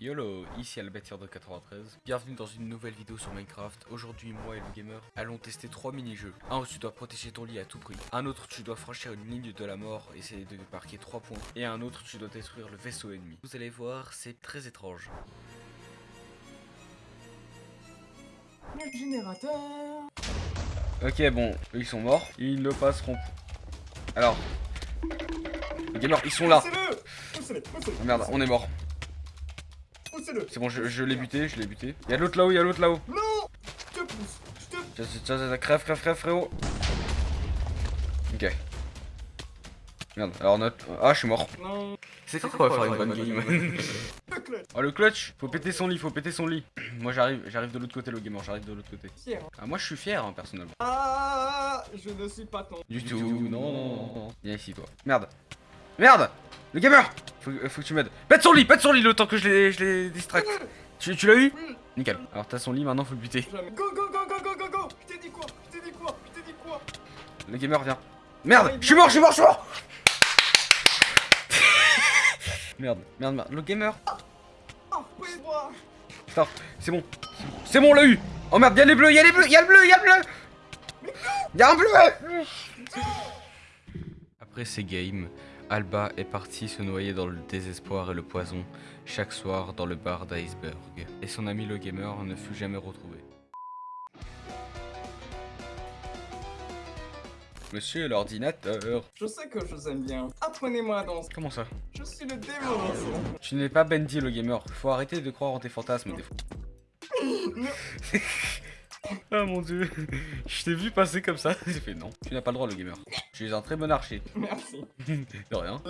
Yolo, ici Albert de 93. Bienvenue dans une nouvelle vidéo sur Minecraft. Aujourd'hui, moi et le gamer allons tester trois mini-jeux. Un où tu dois protéger ton lit à tout prix. Un autre, tu dois franchir une ligne de la mort, essayer de marquer 3 points. Et un autre, tu dois détruire le vaisseau ennemi. Vous allez voir, c'est très étrange. Le générateur Ok, bon, eux, ils sont morts. Ils ne passeront Alors, les gamers, ils sont là. Oh merde, on est mort. Poussez-le C'est bon, je, je l'ai buté, je l'ai buté. Y'a l'autre là-haut, y'a l'autre là-haut. Non Je te pousse Je te Tiens, tiens, tiens, crève, crève, crève, frérot. Ok. Merde, alors notre... Ah, je suis mort. Non C'est quoi qu'on va faire une bonne game Le clutch Oh, le clutch Faut péter son lit, faut péter son lit. Moi, j'arrive j'arrive de l'autre côté, le gamer, j'arrive de l'autre côté. Fier Ah, moi, je suis fier, hein, personnellement. Ah Je ne suis pas ton Du, tout, non, non, non, non. Viens ici, toi. Merde. Merde Le gamer faut, euh, faut que tu m'aides. Pète son lit, pète son lit le temps que je les, je les distracte. Tu, tu l'as eu? Oui Nickel. Alors, t'as son lit, maintenant, faut le buter. Go go go go go go go Je t'ai dit quoi? Je t'ai dit quoi? Je t'ai dit quoi? Le gamer vient. Merde Je suis mort, je suis mort, je suis mort Merde, merde, merde. Le gamer Putain, c'est bon. C'est bon, on l'a eu Oh merde, y'a les bleus, y'a les bleus, y'a le bleu, y'a le bleu Y'a un bleu Après ces games, Alba est parti se noyer dans le désespoir et le poison chaque soir dans le bar d'Iceberg. Et son ami le gamer ne fut jamais retrouvé. Monsieur l'ordinateur. Je sais que je vous aime bien. Apprenez-moi à danser. Comment ça? Je suis le démon. Tu n'es pas Bendy le gamer. Faut arrêter de croire en tes fantasmes des fois. Ah mon dieu, je t'ai vu passer comme ça, j'ai fait non, tu n'as pas le droit le gamer. Tu es un très bon archer. Merci. De rien.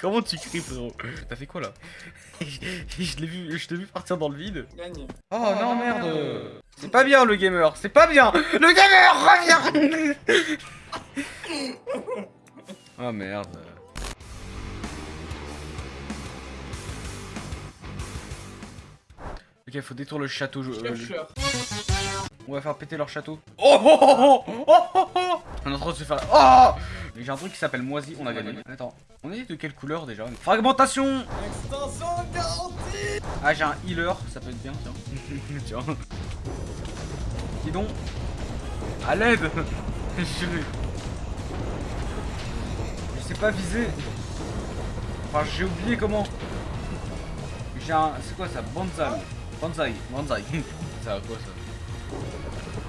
Comment tu cries frérot? T'as fait quoi là? Je l'ai vu, je t'ai vu partir dans le vide. Oh non merde. C'est pas bien le gamer, c'est pas bien. Le gamer reviens. Oh merde Ok, faut détruire le château. euh, le- Chercheur. On va faire péter leur château. Oh oh oh oh oh oh oh On est en train de se faire... Oh J'ai un truc qui s'appelle moisi, on a gagné. Attends, on est de quelle couleur déjà? Fragmentation Extension garantie Ah j'ai un healer, ça peut être bien, tiens. tiens. Dis donc À l'aide je... je sais pas viser. Enfin j'ai oublié comment. J'ai un... C'est quoi ça? Banzai. Banzai. Banzai. ça va quoi ça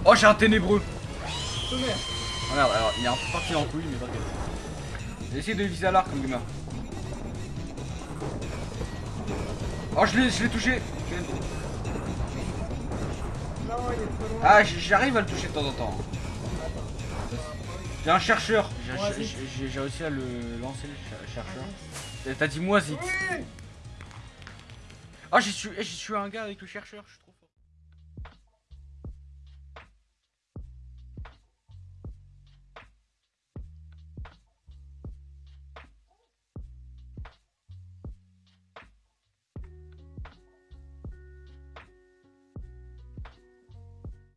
Oh j'ai un ténébreux Oh merde, alors il est un peu parti en couille, mais t'inquiète. J'ai essayé de viser à l'arc comme gamin. Oh, je l'ai je l'ai touché Je l'ai- Non, il est trop loin. Ah, j'arrive à le toucher de temps en temps. J'ai un chercheur. J'ai- réussi à le lancer, le cher- chercheur. T'as dit moisi. Oui Ah, j'ai tué, j'ai tué un gars avec le chercheur, je trop.